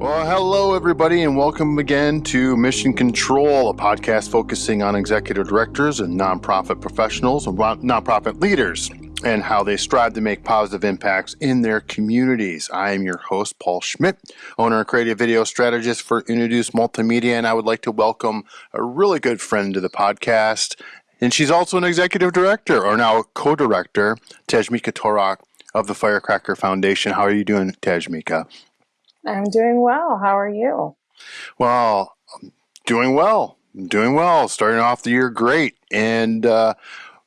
Well, hello, everybody, and welcome again to Mission Control, a podcast focusing on executive directors and nonprofit professionals and nonprofit leaders and how they strive to make positive impacts in their communities. I am your host, Paul Schmidt, owner and creative video strategist for Introduce Multimedia, and I would like to welcome a really good friend to the podcast. And she's also an executive director, or now co director, Tashmica Torok of the Firecracker Foundation. How are you doing, Tashmica? I'm doing well. How are you? Well, doing well. Doing well. Starting off the year great. And uh,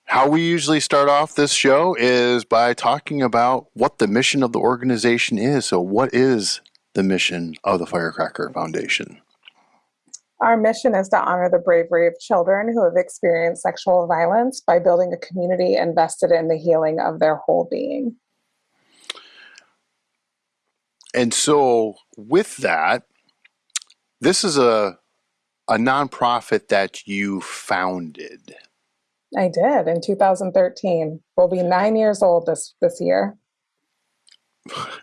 how we usually start off this show is by talking about what the mission of the organization is. So, what is the mission of the Firecracker Foundation? Our mission is to honor the bravery of children who have experienced sexual violence by building a community invested in the healing of their whole being. And so, with that, this is a a nonprofit that you founded. I did in 2013. We'll be nine years old this this year.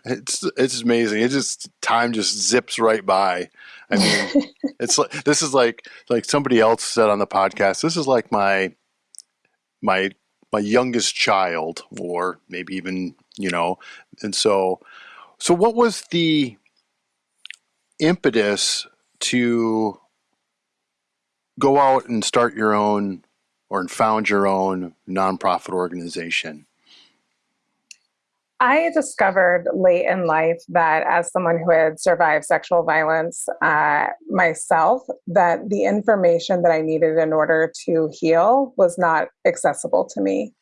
It's it's amazing. It just time just zips right by. I mean, it's like this is like like somebody else said on the podcast. This is like my my my youngest child, or maybe even you know. And so so, what was the impetus to go out and start your own or found your own nonprofit organization? I discovered late in life that, as someone who had survived sexual violence uh, myself, that the information that I needed in order to heal was not accessible to me.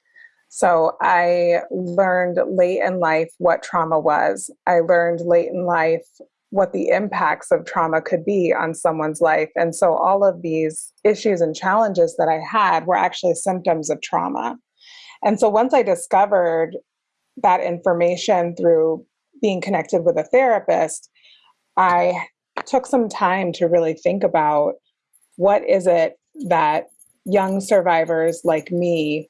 So I learned late in life what trauma was. I learned late in life what the impacts of trauma could be on someone's life. And so all of these issues and challenges that I had were actually symptoms of trauma. And so once I discovered that information through being connected with a therapist, I took some time to really think about what is it that young survivors like me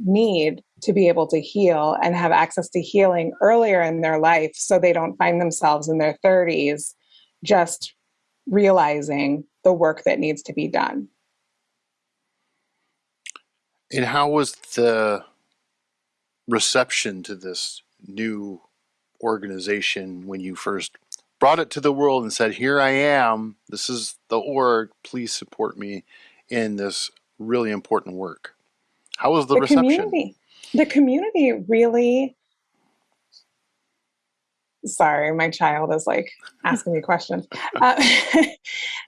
need to be able to heal and have access to healing earlier in their life so they don't find themselves in their 30s just realizing the work that needs to be done. And how was the reception to this new organization when you first brought it to the world and said, Here I am, this is the org, please support me in this really important work? How was the, the reception? Community, the community really. Sorry, my child is like asking me questions. Uh,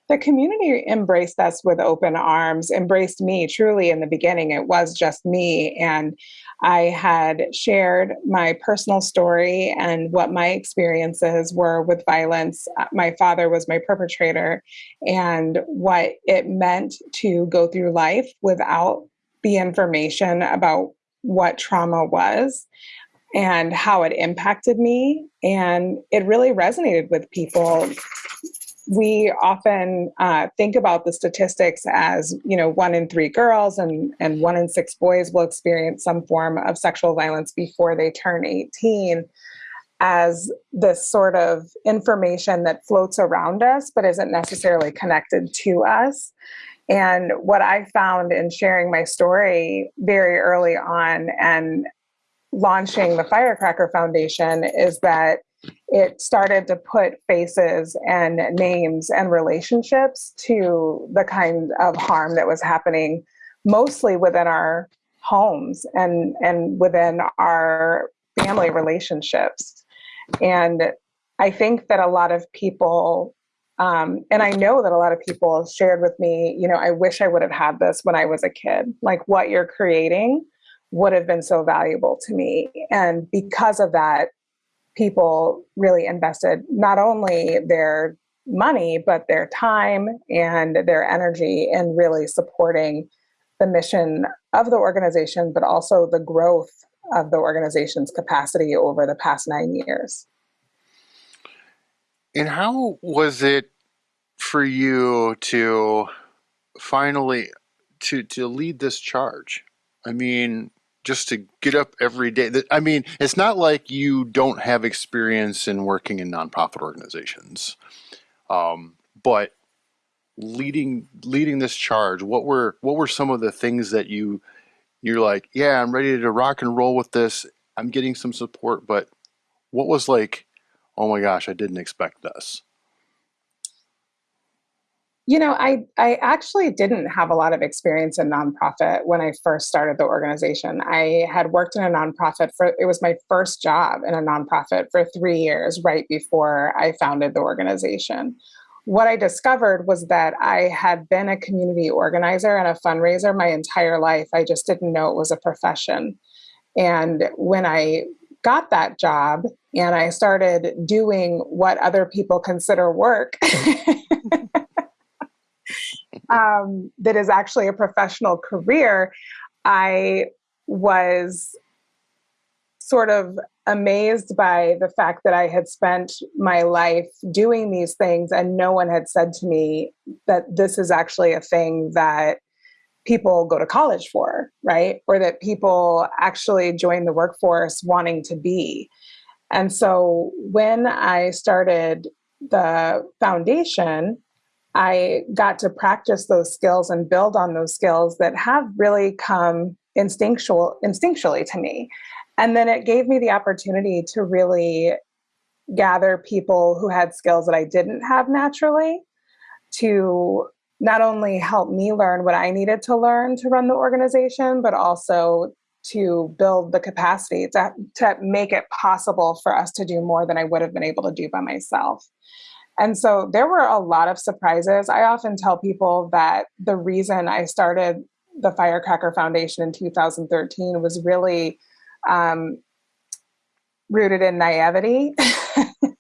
the community embraced us with open arms, embraced me truly in the beginning. It was just me. And I had shared my personal story and what my experiences were with violence. Uh, my father was my perpetrator, and what it meant to go through life without the information about what trauma was and how it impacted me. And it really resonated with people we often uh, think about the statistics as you know one in three girls and and one in six boys will experience some form of sexual violence before they turn 18 as this sort of information that floats around us but isn't necessarily connected to us and what i found in sharing my story very early on and launching the firecracker foundation is that it started to put faces and names and relationships to the kind of harm that was happening mostly within our homes and and within our family relationships. And i think that a lot of people um, and i know that a lot of people shared with me you know i wish i would have had this when i was a kid like what you're creating would have been so valuable to me and because of that people really invested not only their money, but their time and their energy in really supporting the mission of the organization, but also the growth of the organization's capacity over the past nine years. And how was it for you to finally to to lead this charge? I mean, just to get up every day. I mean, it's not like you don't have experience in working in nonprofit organizations, um, but leading leading this charge, what were what were some of the things that you you're like, yeah, I'm ready to rock and roll with this. I'm getting some support, but what was like, oh my gosh, I didn't expect this. You know, I I actually didn't have a lot of experience in nonprofit when I first started the organization. I had worked in a nonprofit for it was my first job in a nonprofit for 3 years right before I founded the organization. What I discovered was that I had been a community organizer and a fundraiser my entire life. I just didn't know it was a profession. And when I got that job and I started doing what other people consider work, um, that is actually a professional career, I was sort of amazed by the fact that I had spent my life doing these things and no one had said to me that this is actually a thing that people go to college for, right? Or that people actually join the workforce wanting to be. And so when I started the foundation, I got to practice those skills and build on those skills that have really come instinctual instinctually to me. And then it gave me the opportunity to really gather people who had skills that I didn't have naturally to not only help me learn what I needed to learn to run the organization, but also to build the capacity to, to make it possible for us to do more than I would have been able to do by myself. And so there were a lot of surprises. I often tell people that the reason I started the Firecracker Foundation in 2013 was really um, rooted in naivety.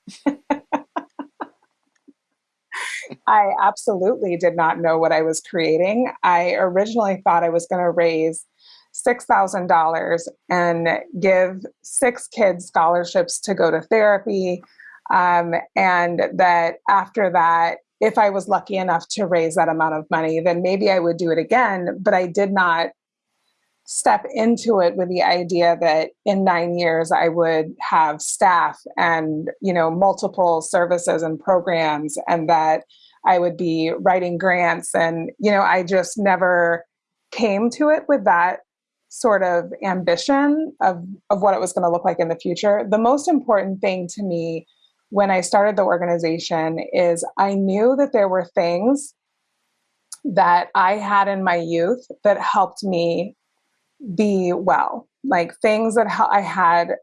I absolutely did not know what I was creating. I originally thought I was going to raise $6,000 and give six kids scholarships to go to therapy, um, and that after that, if I was lucky enough to raise that amount of money, then maybe I would do it again. But I did not step into it with the idea that in nine years I would have staff and you know multiple services and programs, and that I would be writing grants. And you know, I just never came to it with that sort of ambition of, of what it was going to look like in the future. The most important thing to me when I started the organization is I knew that there were things that I had in my youth that helped me be well, like things that I had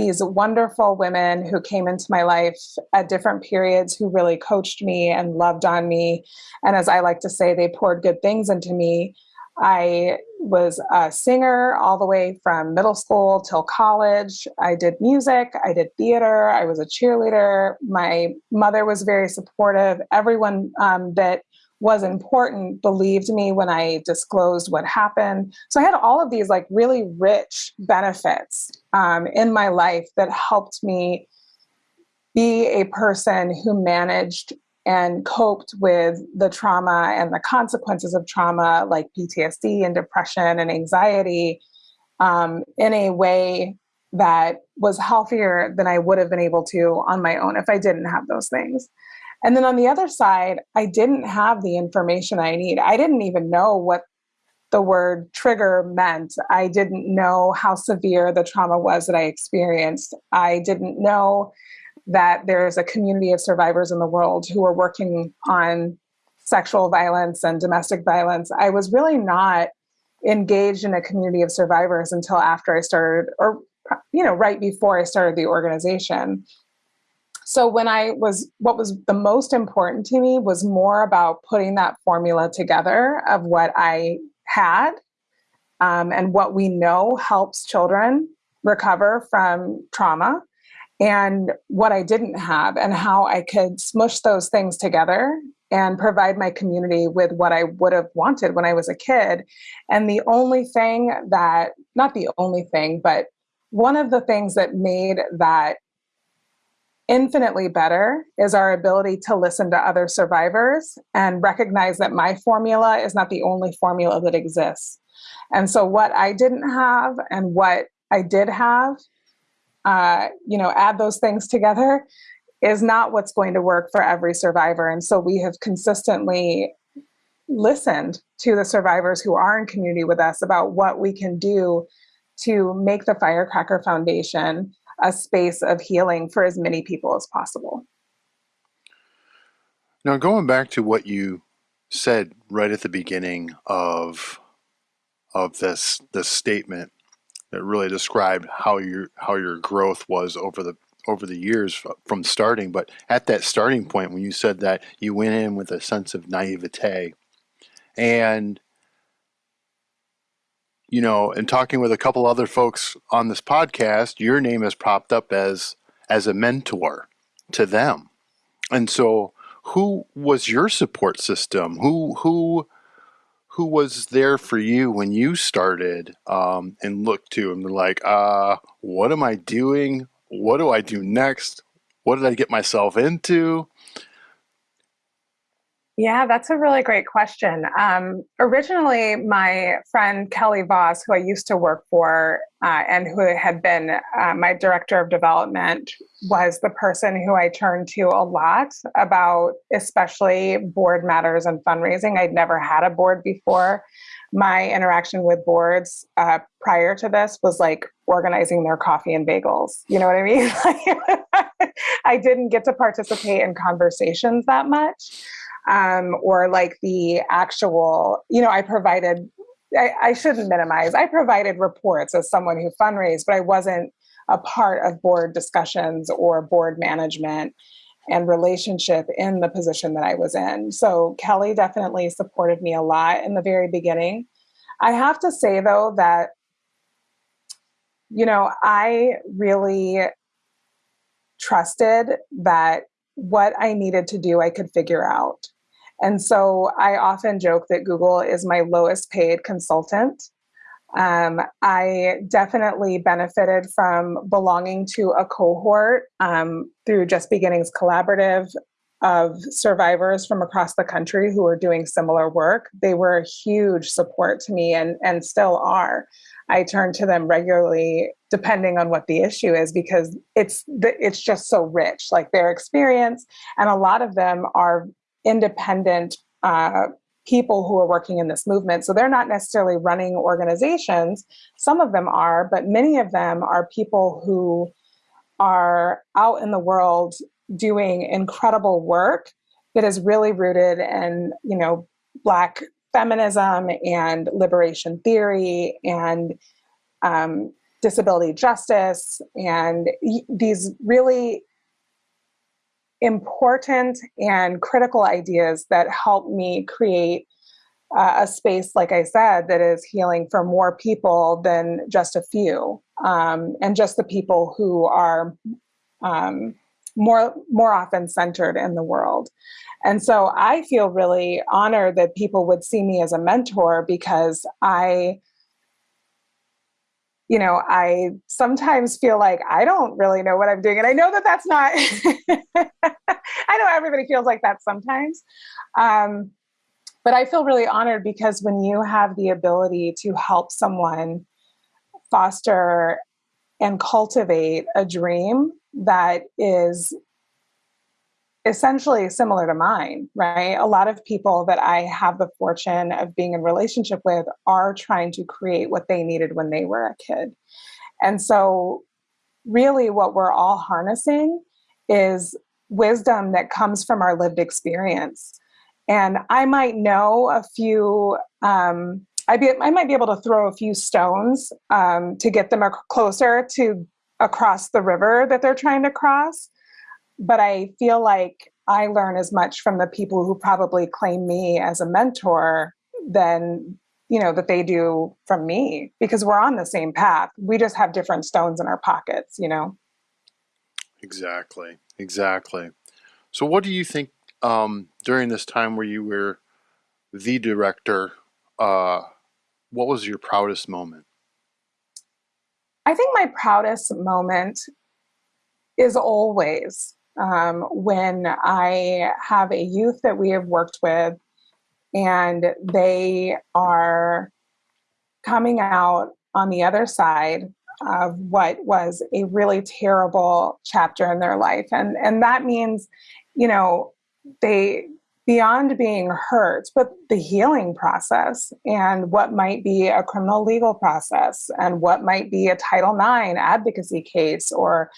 these wonderful women who came into my life at different periods who really coached me and loved on me. And as I like to say, they poured good things into me. I was a singer all the way from middle school till college. I did music, I did theater, I was a cheerleader. My mother was very supportive. Everyone um, that was important believed me when I disclosed what happened. So I had all of these like really rich benefits um, in my life that helped me be a person who managed and coped with the trauma and the consequences of trauma, like PTSD and depression and anxiety, um, in a way that was healthier than I would have been able to on my own if I didn't have those things. And then on the other side, I didn't have the information I need. I didn't even know what the word trigger meant. I didn't know how severe the trauma was that I experienced. I didn't know that there's a community of survivors in the world who are working on sexual violence and domestic violence. I was really not engaged in a community of survivors until after I started, or, you know, right before I started the organization. So when I was, what was the most important to me was more about putting that formula together of what I had um, and what we know helps children recover from trauma and what I didn't have, and how I could smush those things together and provide my community with what I would have wanted when I was a kid. And the only thing that, not the only thing, but one of the things that made that infinitely better is our ability to listen to other survivors and recognize that my formula is not the only formula that exists. And so, what I didn't have and what I did have, uh, you know, add those things together is not what's going to work for every survivor. And so, we have consistently listened to the survivors who are in community with us about what we can do to make the Firecracker Foundation a space of healing for as many people as possible. Now, going back to what you said right at the beginning of of this this statement that really described how your how your growth was over the over the years from starting but at that starting point when you said that you went in with a sense of naivete and you know and talking with a couple other folks on this podcast your name has popped up as as a mentor to them and so who was your support system? Who who who was there for you when you started um, and looked to and like, uh, what am I doing? What do I do next? What did I get myself into? Yeah, that's a really great question. Um, originally, my friend Kelly Voss, who I used to work for uh, and who had been uh, my director of development, was the person who I turned to a lot about, especially board matters and fundraising. I'd never had a board before. My interaction with boards uh, prior to this was like organizing their coffee and bagels. You know what I mean? I didn't get to participate in conversations that much um, or like the actual, you know, I provided, I, I shouldn't minimize, I provided reports as someone who fundraised, but I wasn't a part of board discussions or board management and relationship in the position that I was in. So Kelly definitely supported me a lot in the very beginning. I have to say though that you know, I really trusted that what I needed to do, I could figure out. And so I often joke that Google is my lowest paid consultant. Um, I definitely benefited from belonging to a cohort um, through Just Beginnings Collaborative of survivors from across the country who are doing similar work. They were a huge support to me and, and still are. I turn to them regularly, depending on what the issue is, because it's it's just so rich, like their experience, and a lot of them are independent uh, people who are working in this movement. So they're not necessarily running organizations. Some of them are, but many of them are people who are out in the world doing incredible work that is really rooted in, you know, Black feminism and liberation theory and um, disability justice and these really important and critical ideas that help me create uh, a space, like I said, that is healing for more people than just a few, um, and just the people who are um, more more often centered in the world. And so I feel really honored that people would see me as a mentor because I you know, I sometimes feel like I don't really know what I'm doing. And I know that that's not, I know everybody feels like that sometimes. Um, but I feel really honored because when you have the ability to help someone foster and cultivate a dream that is essentially similar to mine, right? A lot of people that I have the fortune of being in relationship with are trying to create what they needed when they were a kid. And so really what we're all harnessing is wisdom that comes from our lived experience. And I might know a few um, I, be, I might be able to throw a few stones um, to get them closer to across the river that they're trying to cross. But I feel like I learn as much from the people who probably claim me as a mentor than you know that they do from me because we're on the same path. We just have different stones in our pockets you know? Exactly exactly. So what do you think um, during this time where you were the director uh, what was your proudest moment i think my proudest moment is always um, when I have a youth that we have worked with and they are coming out on the other side of what was a really terrible chapter in their life. And and that means you know they beyond being hurt but the healing process and what might be a criminal legal process and what might be a title ix advocacy case or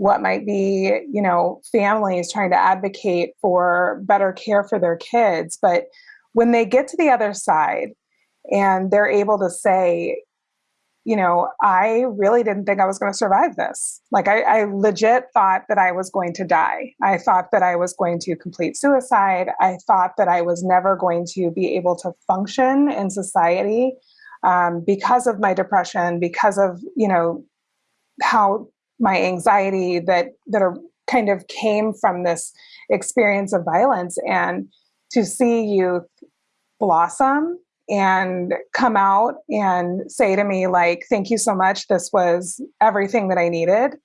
what might be you know families trying to advocate for better care for their kids. But when they get to the other side and they're able to say you know, I really didn't think I was going to survive this. Like, I, I, legit thought that I was going to die. I thought that I was going to complete suicide. I thought that I was never going to be able to function in society um, because of my depression, because of, you know, how my anxiety that, that are kind of came from this experience of violence. And to see youth blossom and come out and say to me like thank you so much. This was everything that i needed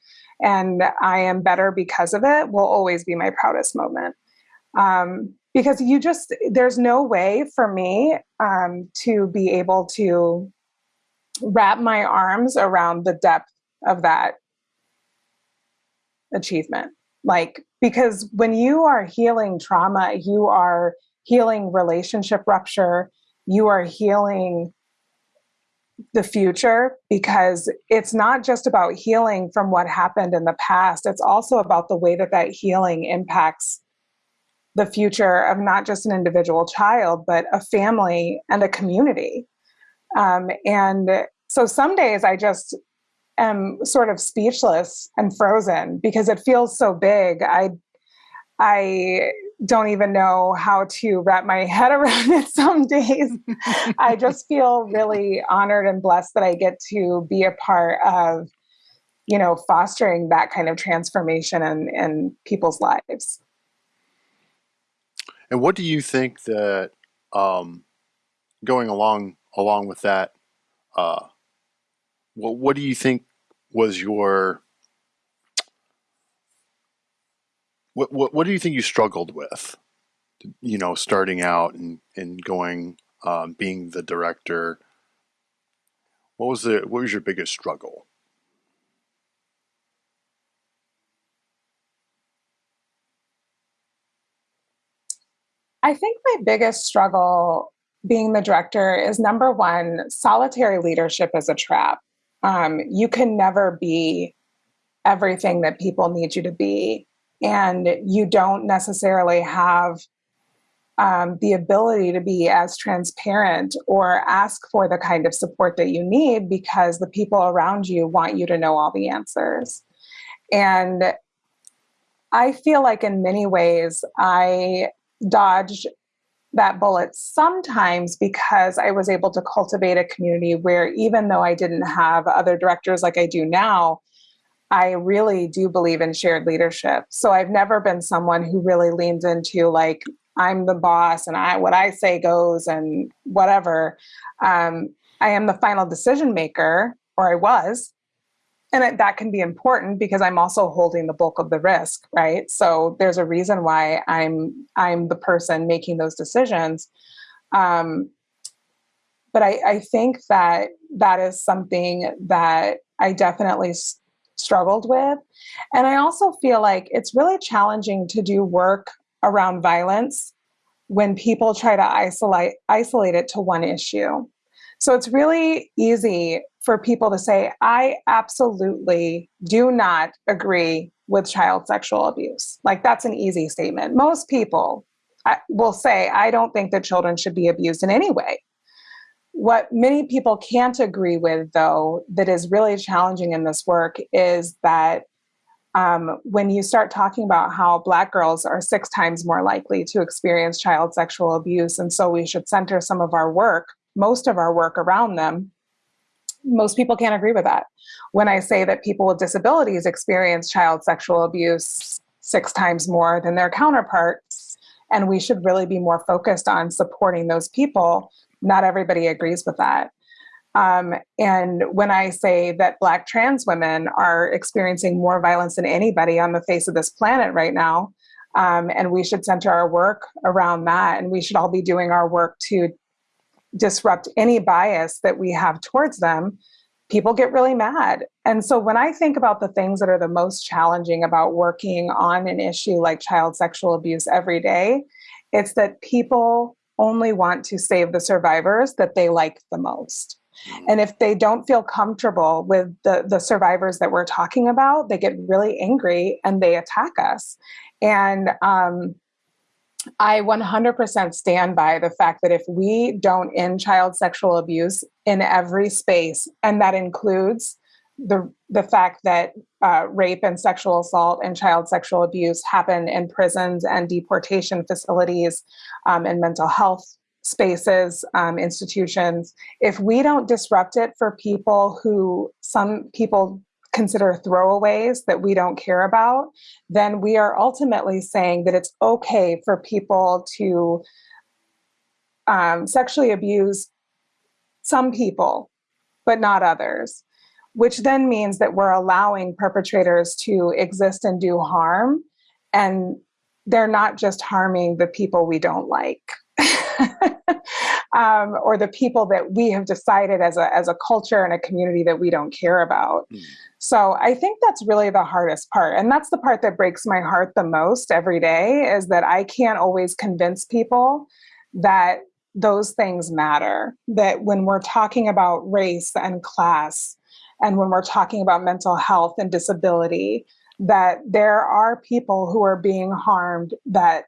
and i am better because of it will always be my proudest moment. Um, because you just there's no way for me um, to be able to wrap my arms around the depth of that achievement. Like because when you are healing trauma you are healing relationship rupture you are healing the future because it's not just about healing from what happened in the past. It's also about the way that that healing impacts the future of not just an individual child but a family and a community. Um, and so some days i just am sort of speechless and frozen because it feels so big. I i don't even know how to wrap my head around it some days. I just feel really honored and blessed that I get to be a part of, you know, fostering that kind of transformation in, in people's lives. And what do you think that um, going along along with that, uh, what what do you think was your what, what, what do you think you struggled with? You know, starting out and, and going, um, being the director. What was the what was your biggest struggle? I think my biggest struggle being the director is number one, solitary leadership is a trap. Um, you can never be everything that people need you to be and you don't necessarily have um, the ability to be as transparent or ask for the kind of support that you need because the people around you want you to know all the answers. And I feel like in many ways I dodged that bullet sometimes because I was able to cultivate a community where even though I didn't have other directors like I do now, I really do believe in shared leadership. So I've never been someone who really leans into like I'm the boss and I what I say goes and whatever. Um, I am the final decision maker, or I was, and it, that can be important because I'm also holding the bulk of the risk, right? So there's a reason why I'm I'm the person making those decisions. Um, but I, I think that that is something that I definitely struggled with. And I also feel like it's really challenging to do work around violence when people try to isolate isolate it to one issue. So it's really easy for people to say, I absolutely do not agree with child sexual abuse. Like that's an easy statement. Most people will say, I don't think that children should be abused in any way. What many people can't agree with, though, that is really challenging in this work is that um, when you start talking about how Black girls are six times more likely to experience child sexual abuse, and so we should center some of our work, most of our work around them, most people can't agree with that. When I say that people with disabilities experience child sexual abuse six times more than their counterparts, and we should really be more focused on supporting those people not everybody agrees with that. Um, and when I say that Black trans women are experiencing more violence than anybody on the face of this planet right now, um, and we should center our work around that, and we should all be doing our work to disrupt any bias that we have towards them, people get really mad. And so when I think about the things that are the most challenging about working on an issue like child sexual abuse every day, it's that people only want to save the survivors that they like the most. And if they don't feel comfortable with the, the survivors that we're talking about, they get really angry and they attack us. And um, I 100% stand by the fact that if we don't end child sexual abuse in every space, and that includes the the fact that uh, rape and sexual assault and child sexual abuse happen in prisons and deportation facilities um, and mental health spaces, um, institutions. If we don't disrupt it for people who some people consider throwaways that we don't care about, then we are ultimately saying that it's okay for people to um, sexually abuse some people, but not others, which then means that we're allowing perpetrators to exist and do harm. And they're not just harming the people we don't like. um, or the people that we have decided as a, as a culture and a community that we don't care about. Mm. So I think that's really the hardest part. And that's the part that breaks my heart the most every day is that I can't always convince people that those things matter. That when we're talking about race and class, and when we're talking about mental health and disability, that there are people who are being harmed that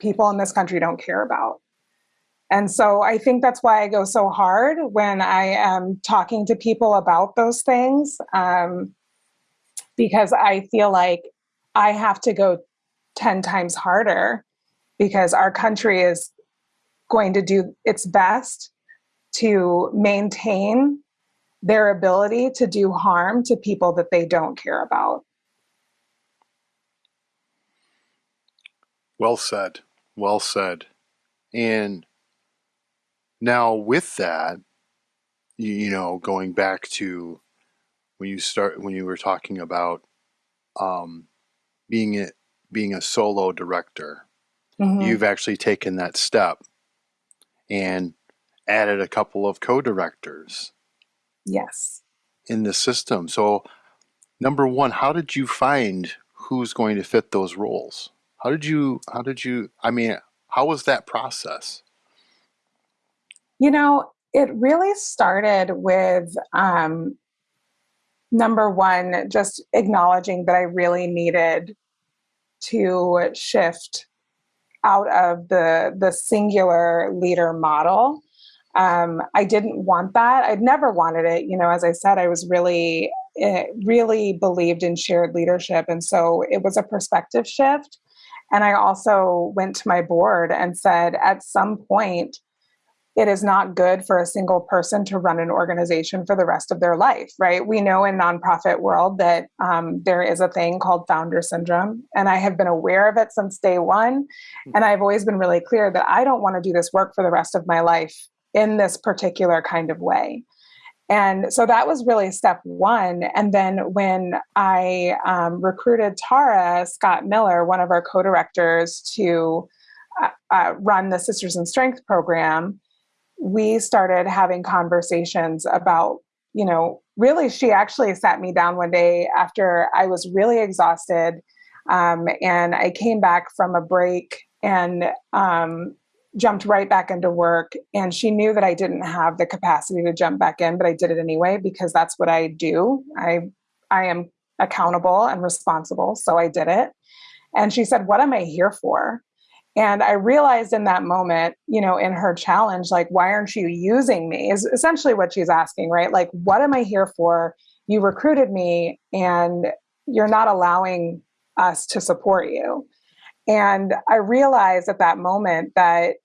people in this country don't care about. And so I think that's why I go so hard when I am talking to people about those things, um, because I feel like I have to go 10 times harder because our country is going to do its best to maintain their ability to do harm to people that they don't care about. Well said. Well said. And now, with that, you, you know, going back to when you start when you were talking about um, being a, being a solo director, mm-hmm. you've actually taken that step and added a couple of co-directors. Yes. In the system. So, number one, how did you find who's going to fit those roles? How did you? How did you? I mean, how was that process? You know, it really started with um, number one, just acknowledging that I really needed to shift out of the the singular leader model. Um, I didn't want that. I'd never wanted it. You know, as I said, I was really, eh, really believed in shared leadership, and so it was a perspective shift. And I also went to my board and said, at some point, it is not good for a single person to run an organization for the rest of their life right we know in nonprofit world that um, there is a thing called founder syndrome and i have been aware of it since day one and i've always been really clear that i don't want to do this work for the rest of my life in this particular kind of way and so that was really step one. And then when I um, recruited Tara Scott Miller, one of our co directors, to uh, uh, run the Sisters in Strength program, we started having conversations about, you know, really, she actually sat me down one day after I was really exhausted. Um, and I came back from a break and um, jumped right back into work. And she knew that I didn't have the capacity to jump back in, but I did it anyway because that's what I do. I I am accountable and responsible, so I did it. And she said, "What am I here for?" And I realized in that moment, you know, in her challenge, like, why aren't you using me? Is essentially what she's asking, right? Like, what am I here for? You recruited me and you're not allowing us to support you. And I realized at that moment that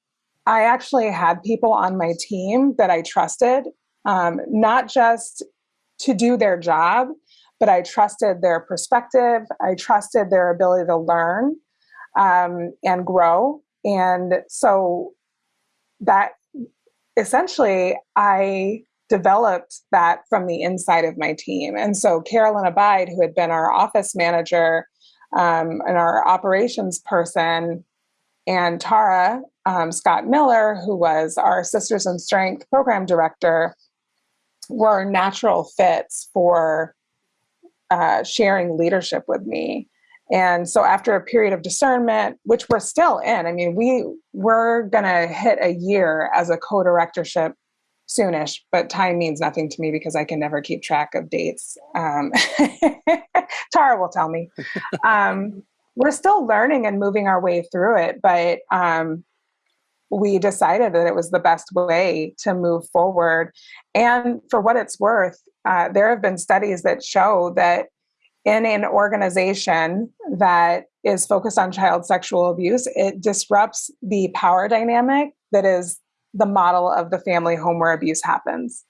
I actually had people on my team that I trusted, um, not just to do their job, but I trusted their perspective. I trusted their ability to learn um, and grow. And so that essentially, I developed that from the inside of my team. And so Carolyn Abide, who had been our office manager um, and our operations person, and Tara um, Scott Miller, who was our Sisters in Strength program director, were natural fits for uh, sharing leadership with me. And so after a period of discernment, which we're still in, I mean, we we're gonna hit a year as a co-directorship soonish, but time means nothing to me because I can never keep track of dates. Um, Tara will tell me. Um, we're still learning and moving our way through it, but um, we decided that it was the best way to move forward. And for what it's worth, uh, there have been studies that show that in an organization that is focused on child sexual abuse, it disrupts the power dynamic that is the model of the family home where abuse happens.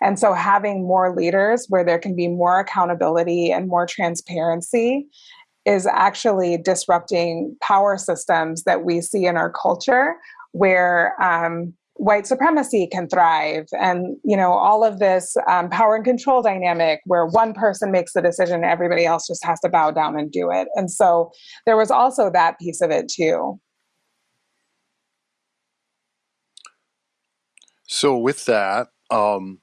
And so having more leaders where there can be more accountability and more transparency is actually disrupting power systems that we see in our culture where um, white supremacy can thrive. And you know all of this um, power and control dynamic where one person makes the decision everybody else just has to bow down and do it. And so there was also that piece of it too. So with that um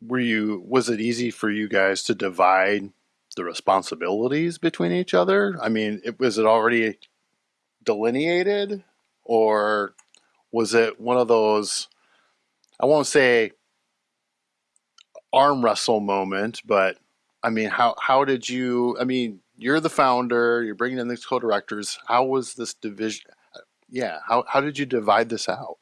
were you was it easy for you guys to divide the responsibilities between each other? I mean it was it already delineated or was it one of those I won't say arm wrestle moment, but I mean, how how did you? I mean, you're the founder. You're bringing in these co-directors. How was this division? Yeah, how how did you divide this out?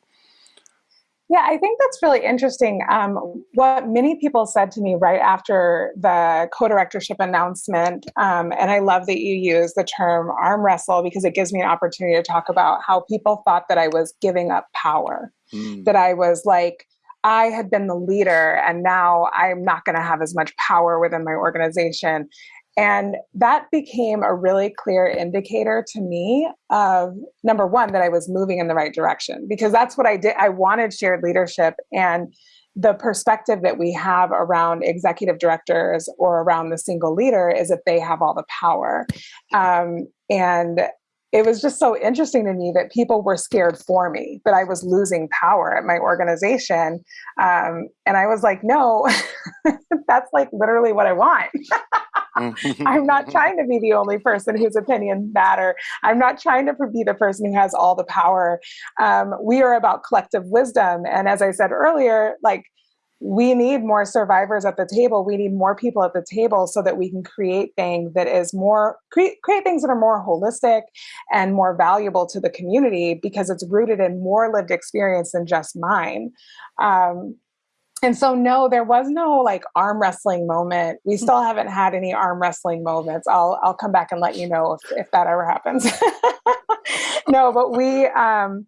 Yeah, I think that's really interesting. Um, what many people said to me right after the co directorship announcement, um, and I love that you use the term arm wrestle because it gives me an opportunity to talk about how people thought that I was giving up power, mm. that I was like, I had been the leader and now I'm not going to have as much power within my organization. And that became a really clear indicator to me of number one, that I was moving in the right direction because that's what I did. I wanted shared leadership and the perspective that we have around executive directors or around the single leader is that they have all the power. Um, and it was just so interesting to me that people were scared for me, that I was losing power at my organization. Um, and I was like, no, that's like literally what I want. I'm not trying to be the only person whose opinions matter. I'm not trying to be the person who has all the power. Um, we are about collective wisdom. And as I said earlier, like we need more survivors at the table. We need more people at the table so that we can create things that is more create, create things that are more holistic and more valuable to the community because it's rooted in more lived experience than just mine. Um, and so no there was no like arm wrestling moment we still haven't had any arm wrestling moments i'll i'll come back and let you know if, if that ever happens no but we um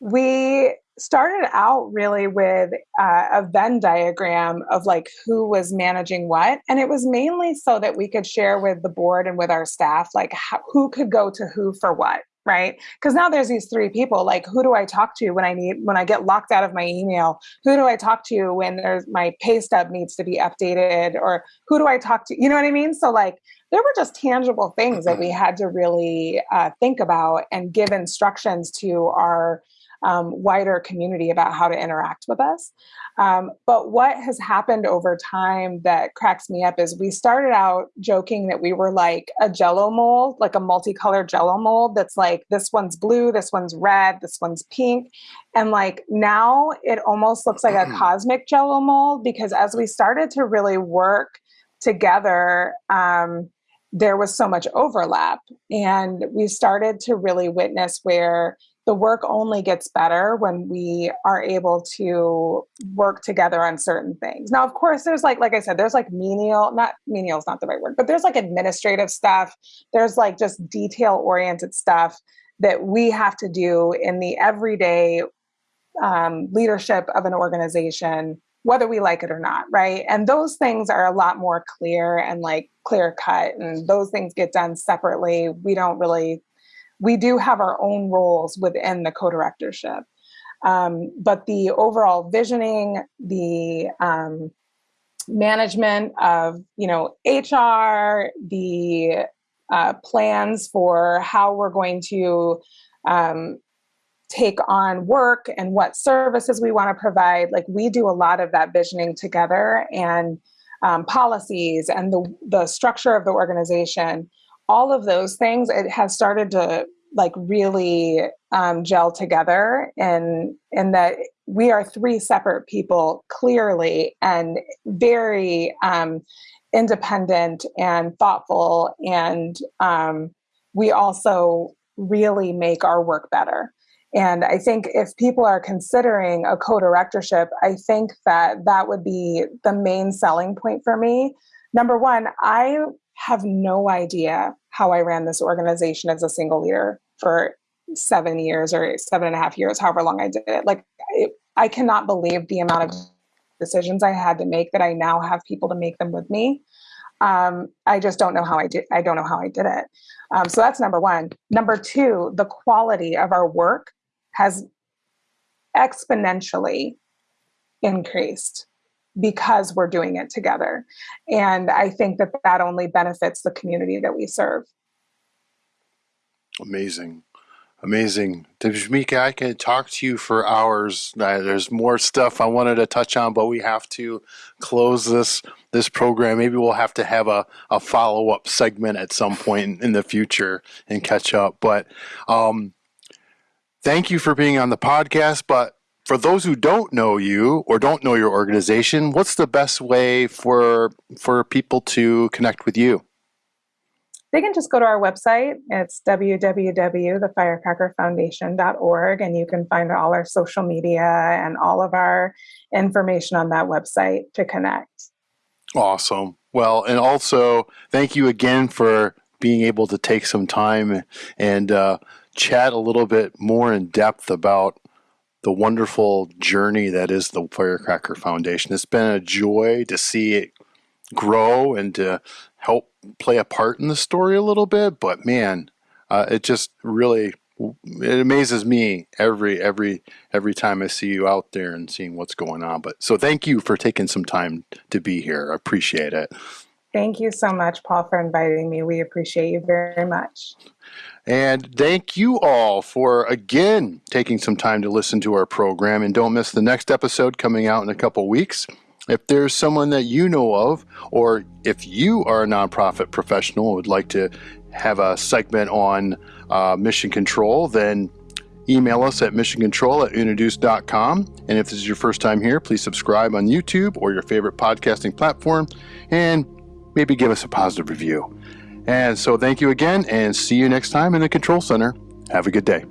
we started out really with uh, a venn diagram of like who was managing what and it was mainly so that we could share with the board and with our staff like how, who could go to who for what right? Because now there's these three people like who do i talk to when i need when i get locked out of my email? Who do i talk to when there's my pay stub needs to be updated? Or who do i talk to you know what i mean? So like there were just tangible things that we had to really uh, think about and give instructions to our um, wider community about how to interact with us. Um, but what has happened over time that cracks me up is we started out joking that we were like a jello mold, like a multicolored jello mold that's like this one's blue, this one's red, this one's pink. And like now it almost looks like a cosmic jello mold because as we started to really work together, um, there was so much overlap. And we started to really witness where the work only gets better when we are able to work together on certain things. Now, of course, there's like, like I said, there's like menial, not menial is not the right word, but there's like administrative stuff. There's like just detail oriented stuff that we have to do in the everyday um, leadership of an organization, whether we like it or not, right? And those things are a lot more clear and like clear cut, and those things get done separately. We don't really we do have our own roles within the co-directorship. Um, but the overall visioning, the um, management of you know HR, the uh, plans for how we're going to um, take on work and what services we want to provide. Like we do a lot of that visioning together and um, policies and the, the structure of the organization, all of those things, it has started to like really um, gel together and and that we are three separate people clearly and very um, independent and thoughtful and um, we also really make our work better and I think if people are considering a co-directorship, I think that that would be the main selling point for me. Number one, I have no idea how I ran this organization as a single leader for seven years or seven and a half years, however long I did it. Like, it, I cannot believe the amount of decisions I had to make that I now have people to make them with me. Um, I just don't know how I did. I don't know how I did it. Um, so that's number one. Number two, the quality of our work has exponentially increased because we're doing it together. And I think that that only benefits the community that we serve. Amazing. Amazing. Tashmica, I can talk to you for hours. There's more stuff I wanted to touch on, but we have to close this this program. Maybe we'll have to have a, a follow-up segment at some point in the future and catch up. But um, thank you for being on the podcast. But for those who don't know you or don't know your organization, what's the best way for for people to connect with you? They can just go to our website. It's www.thefirecrackerfoundation.org, and you can find all our social media and all of our information on that website to connect. Awesome. Well, and also thank you again for being able to take some time and uh, chat a little bit more in depth about the wonderful journey that is the Firecracker Foundation. It's been a joy to see it grow and to help play a part in the story a little bit. But man, uh, it just really it amazes me every every every time I see you out there and seeing what's going on. But so thank you for taking some time to be here. I appreciate it. Thank you so much, Paul, for inviting me. We appreciate you very much. And thank you all for again taking some time to listen to our program. And don't miss the next episode coming out in a couple weeks. If there's someone that you know of, or if you are a nonprofit professional and would like to have a segment on uh, mission control, then email us at missioncontrol at. And if this is your first time here, please subscribe on YouTube or your favorite podcasting platform and maybe give us a positive review. And so thank you again and see you next time in the Control Center. Have a good day.